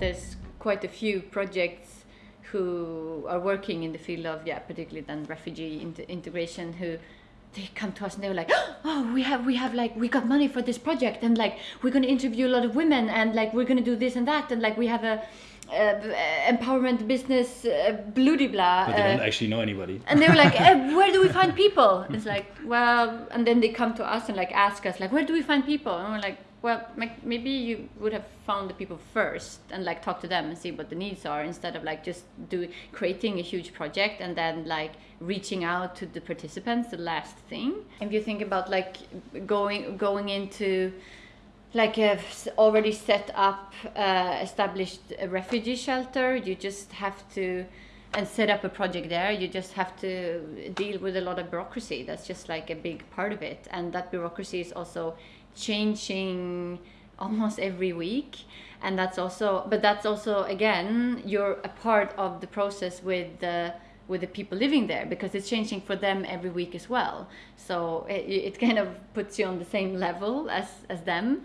there's quite a few projects who are working in the field of yeah particularly then refugee integration who they come to us and they're like oh we have we have like we got money for this project and like we're going to interview a lot of women and like we're going to do this and that and like we have a uh, empowerment business uh, bloody blah but they don't uh, actually know anybody. and they were like eh, where do we find people? It's like well and then they come to us and like ask us like where do we find people? And we're like well maybe you would have found the people first and like talk to them and see what the needs are instead of like just do creating a huge project and then like reaching out to the participants the last thing. If you think about like going going into like a already set up uh, established refugee shelter you just have to and set up a project there you just have to deal with a lot of bureaucracy. That's just like a big part of it. And that bureaucracy is also changing almost every week. And that's also but that's also again you're a part of the process with the with the people living there because it's changing for them every week as well. So it, it kind of puts you on the same level as as them.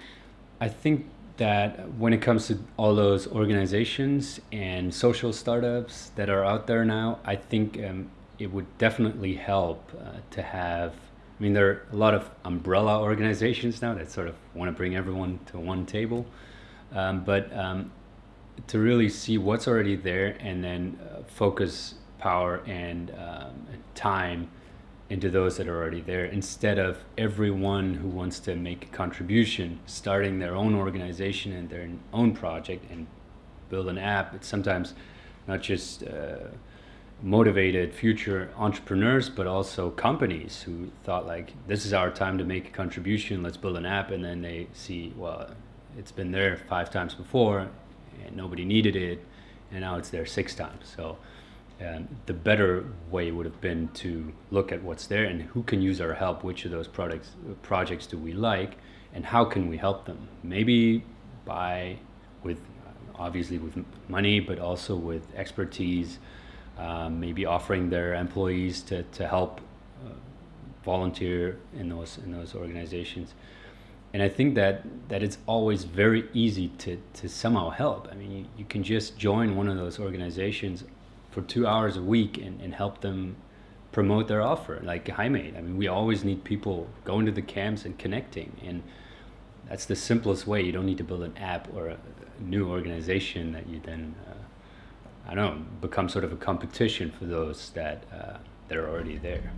I think that when it comes to all those organizations and social startups that are out there now i think um, it would definitely help uh, to have I mean, there are a lot of umbrella organizations now that sort of want to bring everyone to one table. Um, but um, to really see what's already there and then uh, focus power and um, time into those that are already there instead of everyone who wants to make a contribution starting their own organization and their own project and build an app. It's sometimes not just uh, motivated future entrepreneurs, but also companies who thought like, this is our time to make a contribution. Let's build an app. And then they see, well, it's been there five times before and nobody needed it. And now it's there six times. So um, the better way would have been to look at what's there and who can use our help. Which of those products, projects do we like and how can we help them? Maybe by with obviously with money, but also with expertise, um, maybe offering their employees to, to help uh, volunteer in those in those organizations and I think that that it's always very easy to, to somehow help. I mean, you, you can just join one of those organizations for two hours a week and, and help them promote their offer, like HiMate. I mean, we always need people going to the camps and connecting, and that's the simplest way. You don't need to build an app or a, a new organization that you then uh, I don't know, become sort of a competition for those that, uh, that are already there.